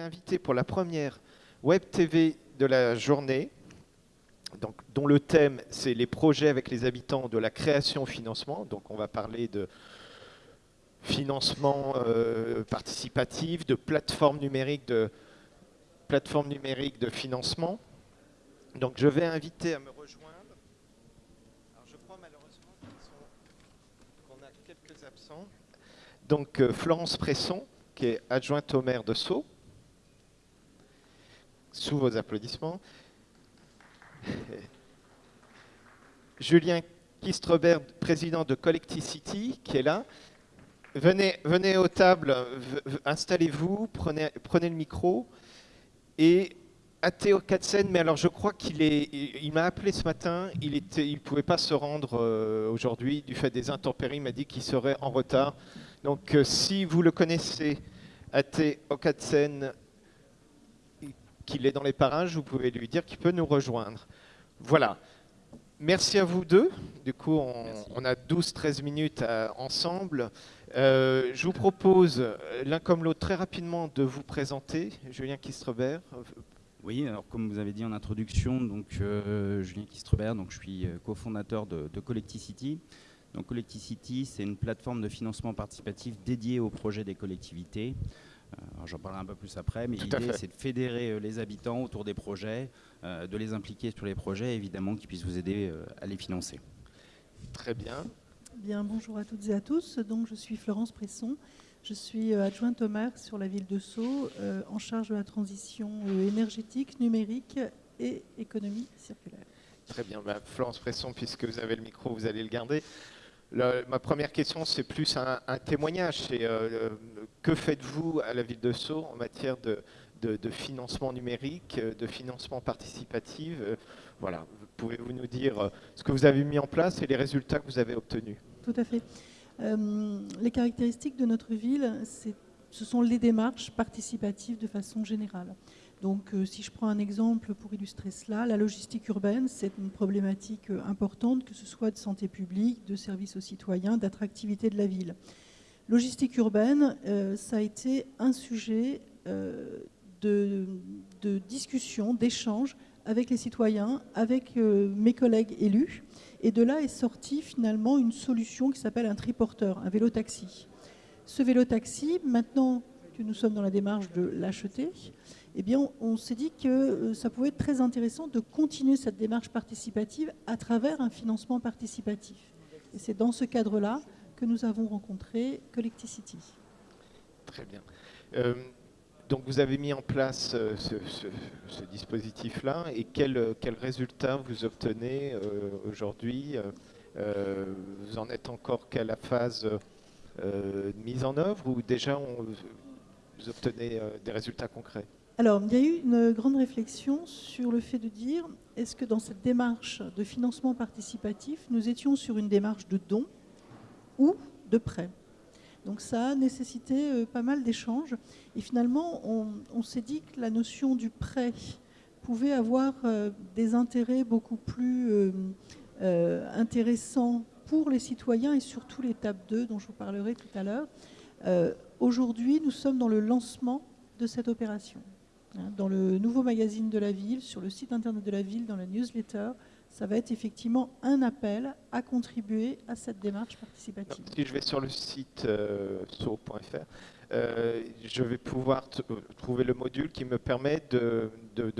inviter pour la première Web TV de la journée, donc, dont le thème c'est les projets avec les habitants de la création au financement. Donc on va parler de financement euh, participatif, de plateforme numérique de, plateforme numérique de financement. Donc je vais inviter à me rejoindre. Je crois malheureusement qu'on a quelques absents. Donc euh, Florence Presson, qui est adjointe au maire de Sceaux. Sous vos applaudissements. Julien Kistrebert, président de Collecticity, qui est là. Venez, venez aux tables, installez-vous, prenez, le micro. Et à Théo Katzen, mais alors je crois qu'il est, il, m'a appelé ce matin, il ne il pouvait pas se rendre euh, aujourd'hui du fait des intempéries, il m'a dit qu'il serait en retard. Donc euh, si vous le connaissez, Ate Okatsen, qu'il est dans les parages, vous pouvez lui dire qu'il peut nous rejoindre. Voilà. Merci à vous deux. Du coup, on, a 12-13 minutes euh, ensemble. Euh, je vous propose, euh, l'un comme l'autre, très rapidement de vous présenter. Julien Kistrebert. Oui, alors comme vous avez dit en introduction, donc Julien Kistrebert, donc je suis cofondateur de, de Collecticity. Donc Collecticity, c'est une plateforme de financement participatif dédiée aux projets des collectivités. J'en parlerai un peu plus après, mais l'idée c'est de fédérer les habitants autour des projets, de les impliquer sur les projets, évidemment, qui puissent vous aider à les financer. Très bien. Bien, bonjour à toutes et à tous. Donc, je suis Florence Presson. Je suis euh, adjointe au maire sur la ville de Sceaux, euh, en charge de la transition euh, énergétique, numérique et économie circulaire. Très bien. Bah, Florence Presson, puisque vous avez le micro, vous allez le garder. Ma première question, c'est plus un, témoignage. C'est que faites-vous à la ville de Sceaux en matière de, financement numérique, de financement participatif Voilà, Pouvez-vous nous dire euh, ce que vous avez mis en place et les résultats que vous avez obtenus? Tout à fait. Euh, les caractéristiques de notre ville, ce sont les démarches participatives de façon générale. Donc, euh, si je prends un exemple pour illustrer cela, la logistique urbaine, c'est une problématique importante, que ce soit de santé publique, de services aux citoyens, d'attractivité de la ville. Logistique urbaine, ça a été un sujet de, de discussion, d'échange avec les citoyens, avec euh, mes collègues élus. Et de là est sortie finalement une solution qui s'appelle un triporteur, un vélo-taxi. Ce vélo-taxi, maintenant que nous sommes dans la démarche de l'acheter, eh bien, on s'est dit que euh, ça pouvait être très intéressant de continuer cette démarche participative à travers un financement participatif. Et c'est dans ce cadre-là que nous avons rencontré Collecticity. Très bien. Euh, donc vous avez mis en place euh, ce, dispositif-là et quels euh, quel résultats vous obtenez aujourd'hui Vous en êtes encore qu'à la phase de mise en œuvre ou déjà vous obtenez des résultats concrets alors, il y a eu une grande réflexion sur le fait de dire, est-ce que dans cette démarche de financement participatif, nous étions sur une démarche de don ou de prêt donc ça a nécessité euh, pas mal d'échanges. Et finalement, on, s'est dit que la notion du prêt pouvait avoir euh, des intérêts beaucoup plus euh, intéressants pour les citoyens et surtout l'étape 2 dont je vous parlerai tout à l'heure. Aujourd'hui, nous sommes dans le lancement de cette opération. Hein, dans le nouveau magazine de la ville, sur le site internet de la ville, dans la newsletter, ça va être effectivement un appel à contribuer à cette démarche participative. Si je vais sur le site euh, euh je vais pouvoir euh, trouver le module qui me permet de,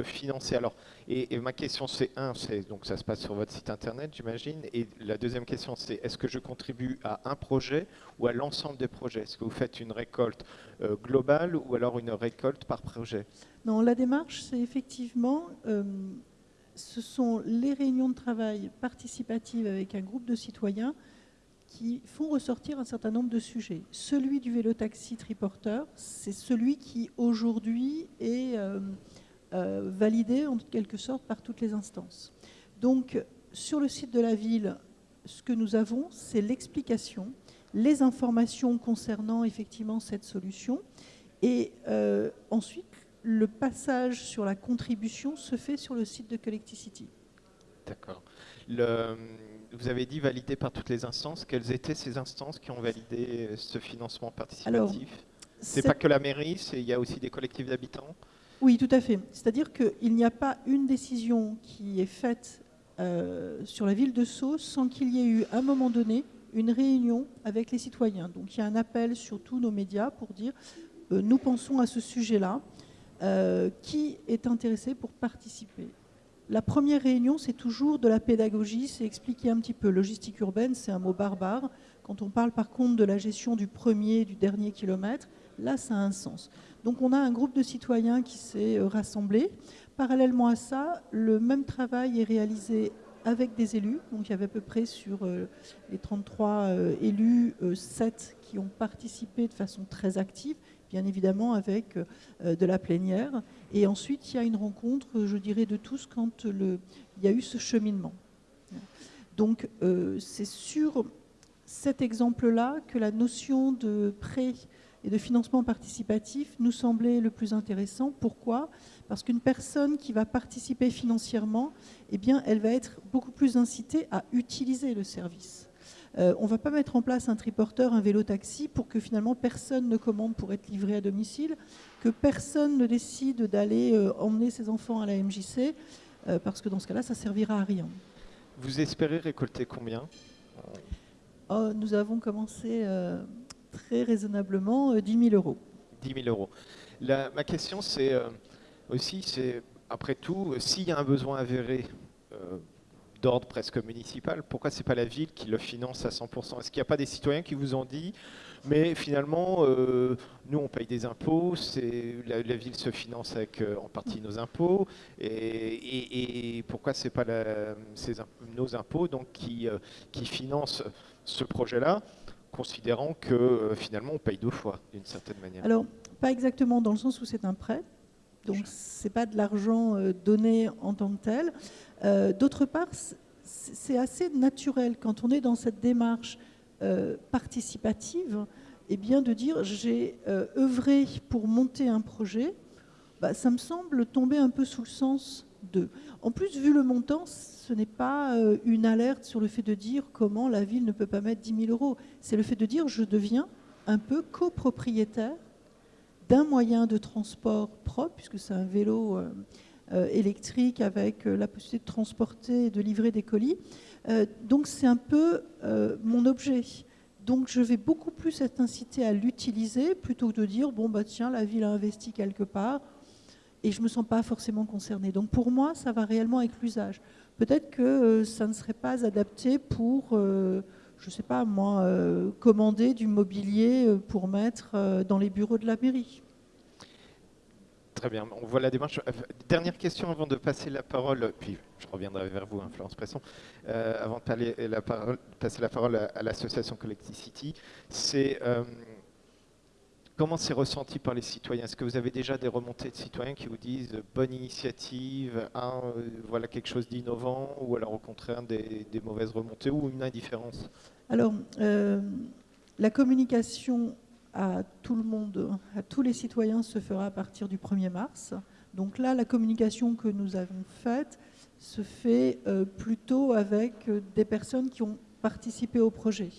financer. Alors, et, ma question c'est un, c'est donc ça se passe sur votre site internet, j'imagine. Et la deuxième question c'est est-ce que je contribue à un projet ou à l'ensemble des projets? Est-ce que vous faites une récolte euh, globale ou alors une récolte par projet? Non, la démarche c'est effectivement ce sont les réunions de travail participatives avec un groupe de citoyens qui font ressortir un certain nombre de sujets. Celui du vélo-taxi triporteur, c'est celui qui aujourd'hui est euh, euh, validé en quelque sorte par toutes les instances. Donc sur le site de la ville, ce que nous avons, c'est l'explication, les informations concernant effectivement cette solution, et euh, ensuite le passage sur la contribution se fait sur le site de Collecticity. D'accord. Vous avez dit validé par toutes les instances. Quelles étaient ces instances qui ont validé ce financement participatif? C'est pas que la mairie, c'est- il y a aussi des collectifs d'habitants? Oui, tout à fait. C'est-à-dire qu'il n'y a pas une décision qui est faite euh, sur la ville de Sceaux sans qu'il y ait eu, à un moment donné, une réunion avec les citoyens. Donc il y a un appel sur tous nos médias pour dire euh, nous pensons à ce sujet-là. Euh, qui est intéressé pour participer La première réunion, c'est toujours de la pédagogie, c'est expliquer un petit peu. Logistique urbaine, c'est un mot barbare. Quand on parle par contre de la gestion du premier du dernier kilomètre, là, ça a un sens. Donc on a un groupe de citoyens qui s'est euh, rassemblé. Parallèlement à ça, le même travail est réalisé avec des élus. Donc il y avait à peu près sur euh, les 33 euh, élus, euh, 7 qui ont participé de façon très active, bien évidemment avec euh, de la plénière. Et ensuite, il y a une rencontre, je dirais, de tous quand il y a eu ce cheminement. Donc euh, c'est sur cet exemple-là que la notion de prêt et de financement participatif nous semblait le plus intéressant. Pourquoi? Parce qu'une personne qui va participer financièrement, eh bien, elle va être beaucoup plus incitée à utiliser le service. Euh, on ne va pas mettre en place un triporteur, un vélo-taxi pour que finalement personne ne commande pour être livré à domicile, que personne ne décide d'aller euh, emmener ses enfants à la MJC, euh, parce que dans ce cas-là, ça servira à rien. Vous espérez récolter combien? Oh, nous avons commencé très raisonnablement euh, 10 000 euros. 10 000 euros. La- ma question, c'est aussi, c'est après tout, s'il y a un besoin avéré d'ordre presque municipal, pourquoi c'est pas la ville qui le finance à 100% Est-ce qu'il n'y a pas des citoyens qui vous ont dit, mais finalement, euh, nous on paye des impôts, la, ville se finance avec euh, en partie nos impôts, et, et- et pourquoi c'est pas nos impôts donc qui, euh, qui financent ce projet-là, considérant que finalement on paye deux fois d'une certaine manière? Alors, pas exactement dans le sens où c'est un prêt, donc c'est pas de l'argent euh, donné en tant que tel. Euh, D'autre part, c'est assez naturel quand on est dans cette démarche euh, participative, et bien de dire j'ai euh, œuvré pour monter un projet, bah, ça me semble tomber un peu sous le sens de. En plus, vu le montant, ce n'est pas une alerte sur le fait de dire comment la ville ne peut pas mettre 10 000 euros. C'est le fait de dire je deviens un peu copropriétaire d'un moyen de transport propre, puisque c'est un vélo euh, euh, électrique avec euh, la possibilité de transporter et de livrer des colis. Donc c'est un peu mon objet. Donc je vais beaucoup plus être incité à l'utiliser plutôt que de dire bon bah tiens la ville a investi quelque part et je me sens pas forcément concernée. Donc pour moi ça va réellement avec l'usage. Peut-être que ça ne serait pas adapté pour je sais pas moi euh, commander du mobilier euh, pour mettre euh, dans les bureaux de la mairie. Très bien, on voit la démarche. Dernière question avant de passer la parole, puis je reviendrai vers vous, hein, Florence Presson, avant de passer la parole à, l'association Collectivity, c'est comment c'est ressenti par les citoyens? Est-ce que vous avez déjà des remontées de citoyens qui vous disent bonne initiative, voilà quelque chose d'innovant, ou alors au contraire des mauvaises remontées ou une indifférence? Alors, euh, la communication à tout le monde, à tous les citoyens, se fera à partir du 1er mars. Donc là, la communication que nous avons faite se fait euh, plutôt avec euh, des personnes qui ont participé au projet.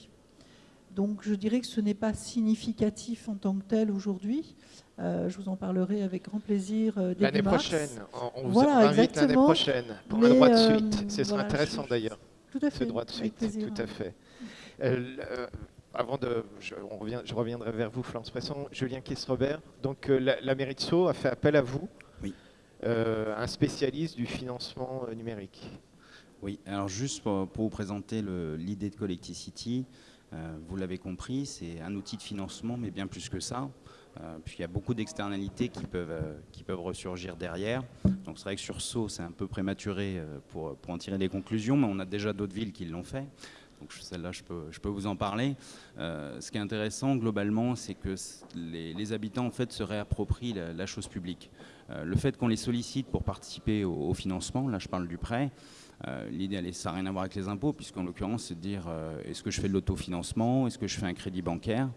Donc je dirais que ce n'est pas significatif en tant que tel aujourd'hui. Euh, je vous en parlerai avec grand plaisir euh, L'année prochaine, on, vous Voilà, invite l'année prochaine pour Mais, un droit de suite. Ce voilà, intéressant d'ailleurs. Tout à Ce droit de suite, tout à fait. Euh, euh, avant de, je, on revient, je reviendrai vers vous, Florence Presson. Julien Kiss-Robert. Donc, euh, la, la mairie de Sceaux a fait appel à vous, Oui. un spécialiste du financement numérique. Oui, alors juste pour, pour vous présenter l'idée de Collecticity, euh, vous l'avez compris, c'est un outil de financement, mais bien plus que ça. Euh, puis il y a beaucoup d'externalités qui peuvent, euh, qui peuvent ressurgir derrière. Donc c'est vrai que sur Sceaux, c'est un peu prématuré pour, pour en tirer des conclusions, mais on a déjà d'autres villes qui l'ont fait. Donc celle-là, je peux, vous en parler. Euh, ce qui est intéressant globalement, c'est que les, habitants en fait se réapproprient la, chose publique. Euh, le fait qu'on les sollicite pour participer au, financement, là je parle du prêt, euh, L'idée, ça n'a rien à voir avec les impôts, puisqu'en l'occurrence, c'est de dire est-ce que je fais de l'autofinancement, est-ce que je fais un crédit bancaire?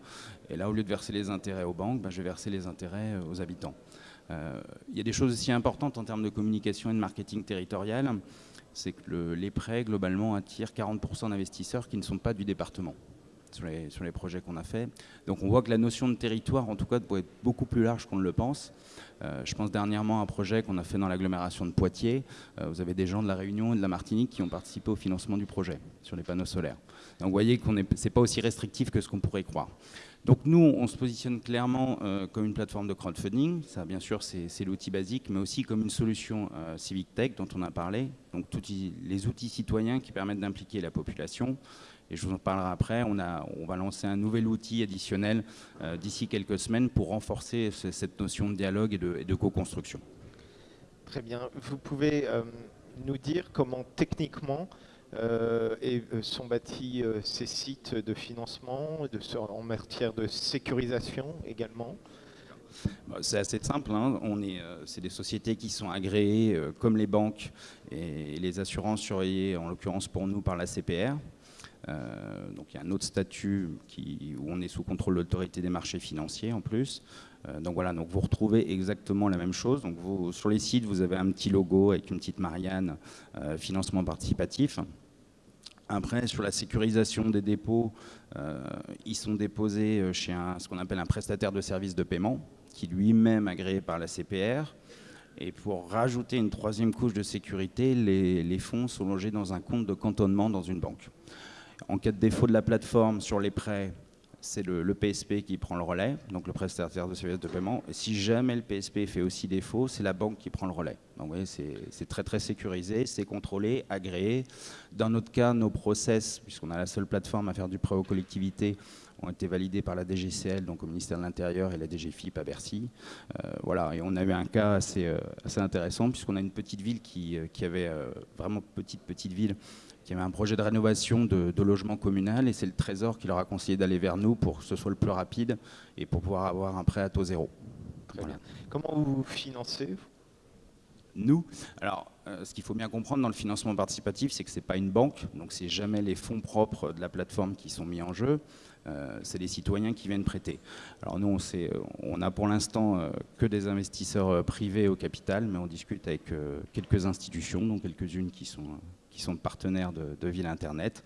Et là, au lieu de verser les intérêts aux banques, ben, je vais verser les intérêts aux habitants. Euh, Il y a des choses aussi importantes en termes de communication et de marketing territorial, c'est que le- les prêts, globalement, attirent 40% d'investisseurs qui ne sont pas du département. Sur les, projets qu'on a fait. Donc on voit que la notion de territoire, en tout cas, peut être beaucoup plus large qu'on ne le pense. Euh, je pense dernièrement à un projet qu'on a fait dans l'agglomération de Poitiers. Euh, vous avez des gens de la Réunion et de la Martinique qui ont participé au financement du projet sur les panneaux solaires. Donc vous voyez ce n'est pas aussi restrictif que ce qu'on pourrait croire. Donc nous, on se positionne clairement euh, comme une plateforme de crowdfunding. Ça, bien sûr, c'est l'outil basique, mais aussi comme une solution civic tech dont on a parlé. Donc tous les outils citoyens qui permettent d'impliquer la population et je vous en parlerai après. On, a, on va lancer un nouvel outil additionnel euh, d'ici quelques semaines pour renforcer cette notion de dialogue et de, co-construction. Très bien. Vous pouvez euh, nous dire comment techniquement euh, sont bâtis ces sites de financement de, en matière de sécurisation également? Bah, c'est assez simple. Hein. On est, c'est des sociétés qui sont agréées comme les banques et les assurances surveillées, en l'occurrence pour nous par la CPR. Euh, donc il y a un autre statut où on est sous contrôle de l'autorité des marchés financiers en plus. Euh, donc voilà, donc vous retrouvez exactement la même chose. Donc sur les sites, vous avez un petit logo avec une petite Marianne, euh, financement participatif. Après, sur la sécurisation des dépôts, ils sont déposés chez ce qu'on appelle un prestataire de services de paiement, qui lui-même agréé par la CPR. Et pour rajouter une troisième couche de sécurité, les fonds sont logés dans un compte de cantonnement dans une banque. En cas de défaut de la plateforme sur les prêts, c'est le, PSP qui prend le relais, donc le prestataire de services de paiement. Si jamais le PSP fait aussi défaut, c'est la banque qui prend le relais. Donc vous voyez, c'est très très sécurisé, c'est contrôlé, agréé. Dans notre cas, nos process, puisqu'on a la seule plateforme à faire du prêt aux collectivités, ont été validés par la DGCL, donc au ministère de l'Intérieur, et la DGFIP à Bercy. Euh, voilà, et on a eu un cas assez, euh, assez intéressant, puisqu'on a une petite ville qui, euh, qui avait, vraiment petite petite ville, qui avait un projet de rénovation de, logement communal et c'est le Trésor qui leur a conseillé d'aller vers nous pour que ce soit le plus rapide et pour pouvoir avoir un prêt à taux zéro. Comment vous financez nous, alors, euh, ce qu'il faut bien comprendre dans le financement participatif, c'est que ce n'est pas une banque, donc c'est jamais les fonds propres de la plateforme qui sont mis en jeu, c'est les citoyens qui viennent prêter. Alors nous, on, on a pour l'instant euh, que des investisseurs privés au capital, mais on discute avec quelques institutions, dont quelques-unes qui sont qui sont partenaires de, Ville Internet.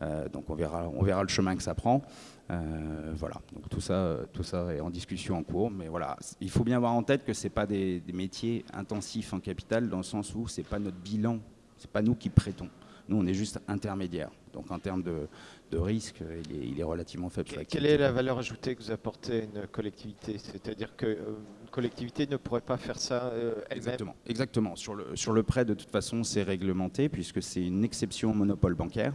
Euh, donc on verra, on verra le chemin que ça prend. Euh, voilà, donc tout ça, tout ça est en discussion en cours, mais voilà, il faut bien avoir en tête que c'est pas des, métiers intensifs en capital dans le sens où c'est pas notre bilan, c'est pas nous qui prêtons. Nous, on est juste intermédiaire. Donc en termes de, risque, il est, relativement faible. Quelle est la valeur ajoutée que vous apportez à une collectivité? C'est-à-dire qu'une euh, collectivité ne pourrait pas faire ça euh, elle-même? Exactement. Exactement. Sur, le, sur le prêt, de toute façon, c'est réglementé puisque c'est une exception au monopole bancaire.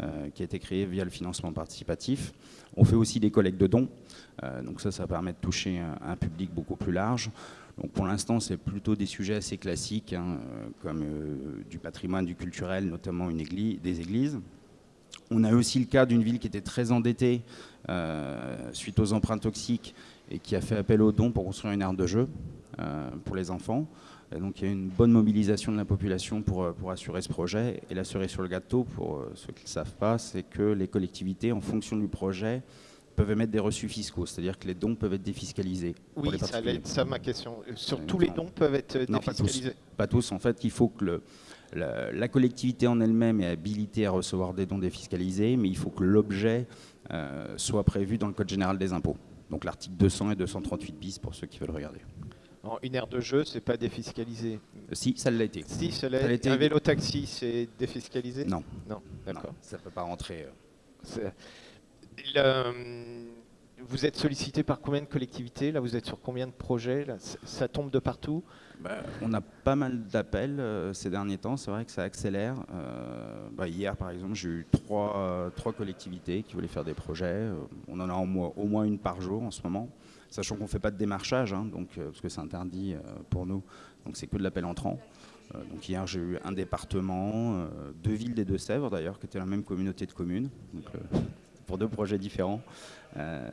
Euh, qui a été créé via le financement participatif. On fait aussi des collectes de dons, donc ça, ça permet de toucher un public beaucoup plus large. Donc pour l'instant, c'est plutôt des sujets assez classiques, hein, comme du patrimoine, du culturel, notamment une église, des églises. On a aussi le cas d'une ville qui était très endettée euh, suite aux emprunts toxiques et qui a fait appel aux dons pour construire une aire de jeu euh, pour les enfants. donc il y a une bonne mobilisation de la population pour, pour assurer ce projet. Et la cerise sur le gâteau, pour ceux qui ne le savent pas, c'est que les collectivités, en fonction du projet, peuvent émettre des reçus fiscaux, c'est-à-dire que les dons peuvent être défiscalisés. Oui, ça allait être ça ma question. Sur tous les dons peuvent être défiscalisés pas tous, En fait, il faut que le, la, collectivité en elle-même est habilitée à recevoir des dons défiscalisés, mais il faut que l'objet euh, soit prévu dans le Code général des impôts. Donc l'article 200 et 238 bis pour ceux qui veulent regarder. une aire de jeu, c'est pas défiscalisé Si, ça l'a été. Si, ça l'a été. Un vélo taxi, c'est défiscalisé? Non. Non, d'accord. Ça ne peut pas rentrer. Euh vous êtes sollicité par combien de collectivités Là, vous êtes sur combien de projets Ça tombe de partout? Bah, On a pas mal d'appels euh, ces derniers temps. C'est vrai que ça accélère. Euh, bah, hier, par exemple, j'ai eu trois, trois, collectivités qui voulaient faire des projets. Euh, on en a au moins une par jour en ce moment. Sachant qu'on ne fait pas de démarchage, hein, donc, parce que c'est interdit pour nous. Donc c'est que de l'appel entrant. donc hier, j'ai eu un département, deux villes des Deux-Sèvres d'ailleurs, qui étaient la même communauté de communes. Pour deux projets différents. Euh,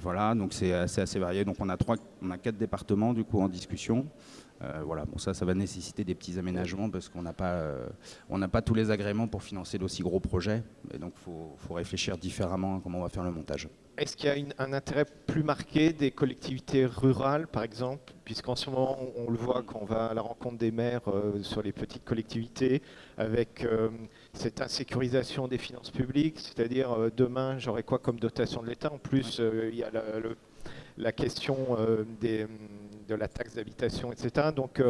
voilà, donc c'est assez, assez, varié. Donc on a, trois, on a quatre départements du coup en discussion. voilà, bon, ça, ça va nécessiter des petits aménagements parce qu'on n'a pas, on n'a pas tous les agréments pour financer d'aussi gros projets. Et donc, il faut, faut, réfléchir différemment à comment on va faire le montage. Est-ce qu'il y a un intérêt plus marqué des collectivités rurales, par exemple, puisqu'en ce moment, on, le voit quand on va à la rencontre des maires euh, sur les petites collectivités, avec euh, cette insécurisation des finances publiques, c'est-à-dire euh, demain, j'aurai quoi comme dotation de l'État? En plus, il y a la, question des, de la taxe d'habitation, etc. Donc,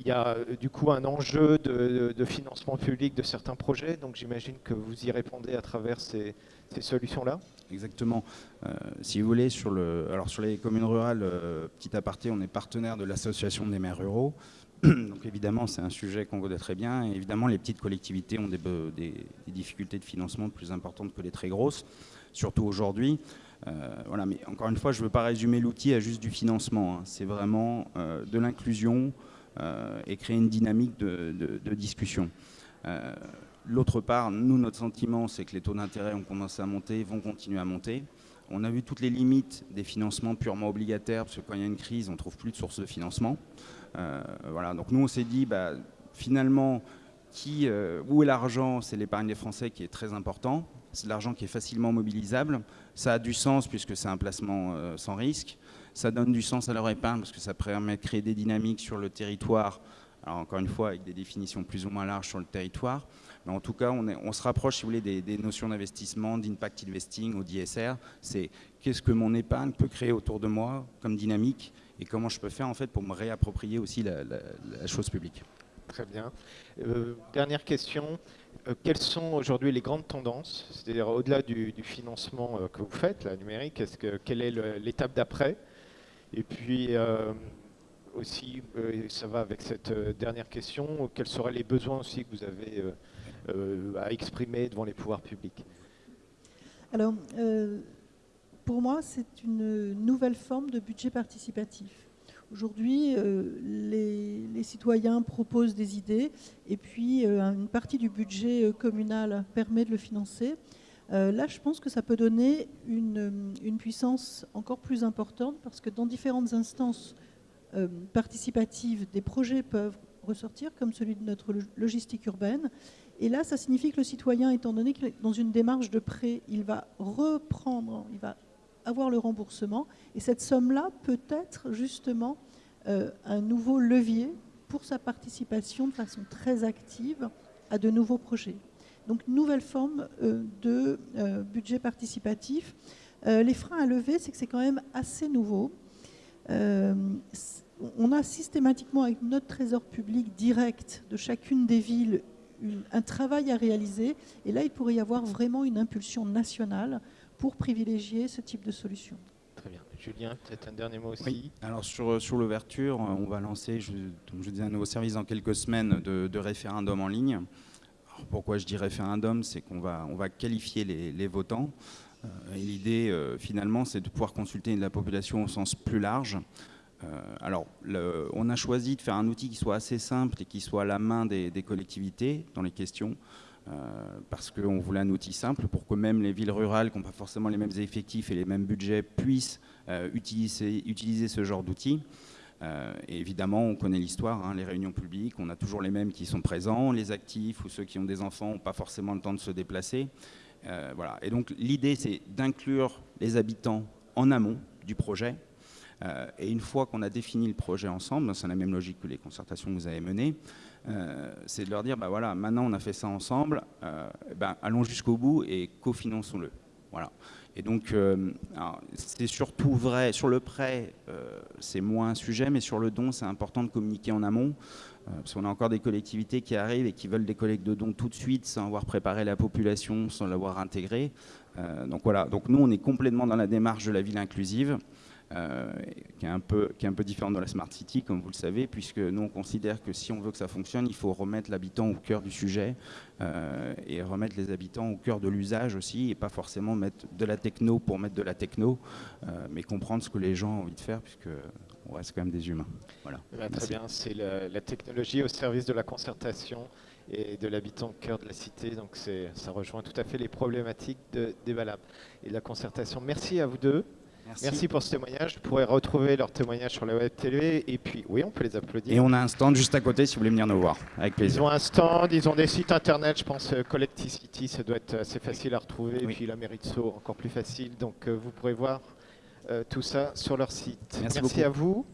il y a du coup un enjeu de, financement public de certains projets, donc j'imagine que vous y répondez à travers ces solutions-là Exactement. Euh, si vous voulez, sur, alors sur les communes rurales, euh, petit aparté, on est partenaire de l'association des maires ruraux. Donc évidemment, c'est un sujet qu'on connaît très bien. Évidemment, les petites collectivités ont des, des, difficultés de financement plus importantes que les très grosses, surtout aujourd'hui. Euh, voilà, mais encore une fois, je ne veux pas résumer l'outil à juste du financement. Hein. C'est vraiment de l'inclusion et créer une dynamique de, discussion. L'autre part, nous, notre sentiment, c'est que les taux d'intérêt ont commencé à monter, vont continuer à monter. On a vu toutes les limites des financements purement obligataires, parce que quand il y a une crise, on ne trouve plus de sources de financement. Euh, voilà, donc nous, on s'est dit, bah, finalement, qui, euh, où est l'argent? C'est l'épargne des Français qui est très important. C'est de l'argent qui est facilement mobilisable. Ça a du sens puisque c'est un placement euh, sans risque. Ça donne du sens à leur épargne parce que ça permet de créer des dynamiques sur le territoire. Alors encore une fois, avec des définitions plus ou moins larges sur le territoire. Mais en tout cas, on, se rapproche, si vous voulez, des, notions d'investissement, d'impact investing ou d'ISR. C'est qu'est-ce que mon épargne peut créer autour de moi comme dynamique et comment je peux faire en fait pour me réapproprier aussi la, chose publique. Très bien. Euh, dernière question. Euh, quelles sont aujourd'hui les grandes tendances C'est-à-dire au-delà du, financement euh, que vous faites, la numérique, est-ce que, quelle est l'étape d'après Et puis aussi, ça va avec cette dernière question, quels seraient les besoins aussi que vous avez euh, à exprimer devant les pouvoirs publics? Alors, euh, pour moi, c'est une nouvelle forme de budget participatif. Aujourd'hui, euh, les, citoyens proposent des idées et puis une partie du budget communal permet de le financer. Là, je pense que ça peut donner une, puissance encore plus importante parce que dans différentes instances participatives, des projets peuvent ressortir, comme celui de notre logistique urbaine, et là, ça signifie que le citoyen, étant donné qu'il est dans une démarche de prêt, il va reprendre, il va avoir le remboursement. Et cette somme-là peut être justement euh, un nouveau levier pour sa participation de façon très active à de nouveaux projets. Donc, nouvelle forme euh, de euh, budget participatif. les freins à lever, c'est que c'est quand même assez nouveau. on a systématiquement avec notre trésor public direct de chacune des villes un travail à réaliser. Et là, il pourrait y avoir vraiment une impulsion nationale pour privilégier ce type de solution. Très bien. Julien, peut-être un dernier mot aussi. Alors sur, sur l'ouverture, on va lancer, je, je dis un nouveau service dans quelques semaines de, référendum en ligne. Pourquoi je dis référendum C'est qu'on va, on va qualifier les, votants. Euh, l'idée, euh, finalement, c'est de pouvoir consulter la population au sens plus large. Euh, alors, on a choisi de faire un outil qui soit assez simple et qui soit à la main des, collectivités dans les questions, euh, parce qu'on voulait un outil simple pour que même les villes rurales qui n'ont pas forcément les mêmes effectifs et les mêmes budgets puissent euh, utiliser, ce genre d'outils. Et évidemment, on connaît l'histoire, hein, les réunions publiques, on a toujours les mêmes qui sont présents, les actifs ou ceux qui ont des enfants n'ont pas forcément le temps de se déplacer. voilà. Et donc l'idée, c'est d'inclure les habitants en amont du projet, euh, et une fois qu'on a défini le projet ensemble, c'est la même logique que les concertations que vous avez menées, euh, c'est de leur dire, bah voilà, maintenant on a fait ça ensemble, euh, ben, allons jusqu'au bout et cofinançons-le. Voilà. Et donc, c'est surtout vrai, sur le prêt, c'est moins un sujet, mais sur le don, c'est important de communiquer en amont, parce qu'on a encore des collectivités qui arrivent et qui veulent des collectes de dons tout de suite, sans avoir préparé la population, sans l'avoir intégrée. donc voilà, donc nous, on est complètement dans la démarche de la ville inclusive. Euh, qui, est un peu, qui est un peu différente dans la Smart City, comme vous le savez, puisque nous, on considère que si on veut que ça fonctionne, il faut remettre l'habitant au cœur du sujet euh, et remettre les habitants au cœur de l'usage aussi, et pas forcément mettre de la techno pour mettre de la techno, euh, mais comprendre ce que les gens ont envie de faire, puisque on reste quand même des humains. Voilà. Eh ben, très bien, c'est la, technologie au service de la concertation et de l'habitant au cœur de la cité. Donc ça rejoint tout à fait les problématiques de, des valables et de la concertation. Merci à vous deux. Merci. pour ce témoignage. Vous pourrez retrouver leur témoignage sur la web télé. Et puis, oui, on peut les applaudir. Et on a un stand juste à côté si vous voulez venir nous voir. Avec plaisir. Ils ont un stand, ils ont des sites internet. Je pense euh, Collecticity, ça doit être assez facile à retrouver. Et puis la mairie de Sceaux, encore plus facile. Donc, euh, vous pourrez voir euh, tout ça sur leur site. Merci, Merci à vous.